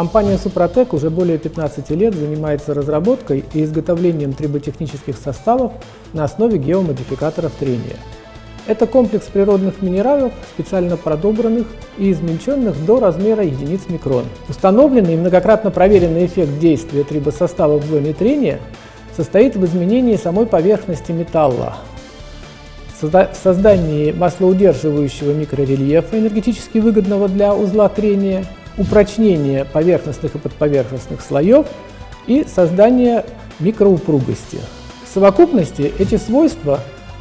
Компания «Супротек» уже более 15 лет занимается разработкой и изготовлением триботехнических составов на основе геомодификаторов трения. Это комплекс природных минералов, специально продобранных и измельченных до размера единиц микрон. Установленный и многократно проверенный эффект действия трибосостава в зоне трения состоит в изменении самой поверхности металла, в создании маслоудерживающего микрорельефа, энергетически выгодного для узла трения, упрочнение поверхностных и подповерхностных слоев и создание микроупругости. В совокупности эти свойства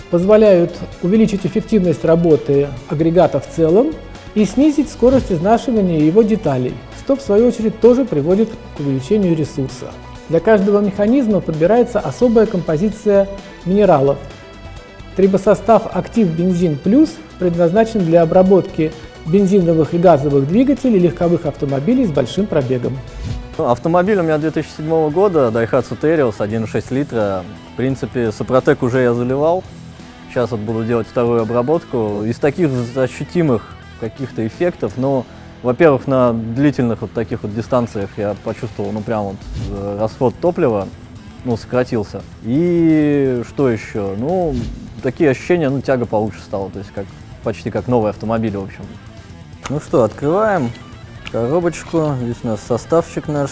позволяют увеличить эффективность работы агрегата в целом и снизить скорость изнашивания его деталей, что в свою очередь тоже приводит к увеличению ресурса. Для каждого механизма подбирается особая композиция минералов. Трибосостав «Актив Бензин Плюс» предназначен для обработки бензиновых и газовых двигателей легковых автомобилей с большим пробегом. Ну, автомобиль у меня 2007 года, Daihatsu Terios 1.6 литра. В принципе, Сопротек уже я заливал. Сейчас вот буду делать вторую обработку. Из таких ощутимых каких-то эффектов, но, во-первых, на длительных вот таких вот дистанциях я почувствовал, ну, прям вот э, расход топлива, ну, сократился. И что еще? Ну, такие ощущения, ну, тяга получше стала, то есть как почти как новый автомобиль, в общем. Ну что, открываем коробочку. Здесь у нас составчик наш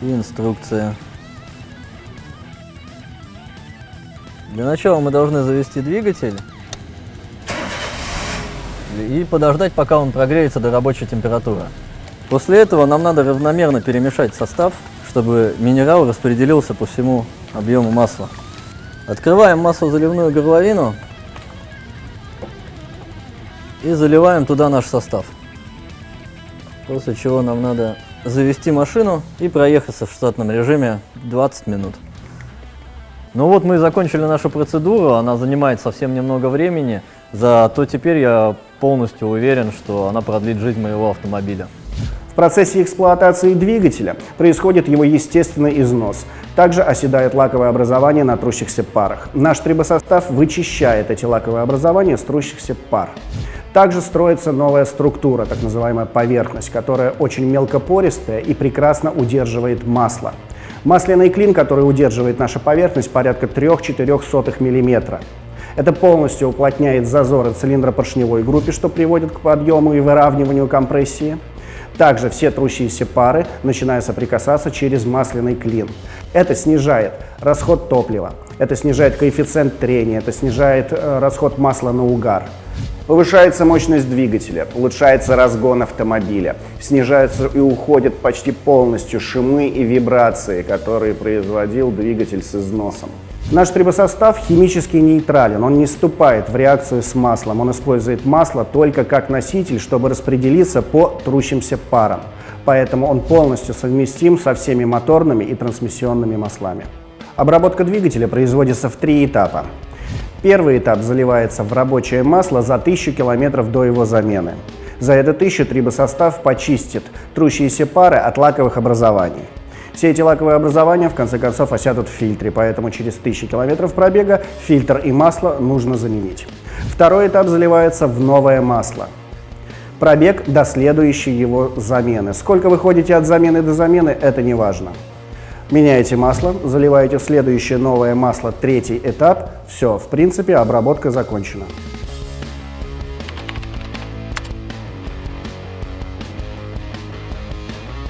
и инструкция. Для начала мы должны завести двигатель и подождать, пока он прогреется до рабочей температуры. После этого нам надо равномерно перемешать состав, чтобы минерал распределился по всему объему масла. Открываем маслозаливную горловину и заливаем туда наш состав. После чего нам надо завести машину и проехаться в штатном режиме 20 минут. Ну вот мы и закончили нашу процедуру, она занимает совсем немного времени, зато теперь я полностью уверен, что она продлит жизнь моего автомобиля. В процессе эксплуатации двигателя происходит его естественный износ. Также оседает лаковое образование на трущихся парах. Наш трибосостав вычищает эти лаковые образования с трущихся пар. Также строится новая структура, так называемая поверхность, которая очень мелкопористая и прекрасно удерживает масло. Масляный клин, который удерживает наша поверхность, порядка 3-4 мм. Это полностью уплотняет зазоры цилиндропоршневой группе, что приводит к подъему и выравниванию компрессии. Также все трущиеся пары начинают соприкасаться через масляный клин. Это снижает расход топлива, это снижает коэффициент трения, это снижает э, расход масла на угар. Повышается мощность двигателя, улучшается разгон автомобиля, снижаются и уходят почти полностью шумы и вибрации, которые производил двигатель с износом. Наш трибосостав химически нейтрален, он не вступает в реакцию с маслом, он использует масло только как носитель, чтобы распределиться по трущимся парам. Поэтому он полностью совместим со всеми моторными и трансмиссионными маслами. Обработка двигателя производится в три этапа. Первый этап заливается в рабочее масло за 1000 км до его замены. За это 1000 трибосостав почистит трущиеся пары от лаковых образований. Все эти лаковые образования в конце концов осядут в фильтре, поэтому через 1000 км пробега фильтр и масло нужно заменить. Второй этап заливается в новое масло. Пробег до следующей его замены. Сколько вы ходите от замены до замены, это не важно. Меняете масло, заливаете в следующее новое масло, третий этап. Все, в принципе, обработка закончена.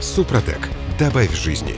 Супротек. Добавь жизни.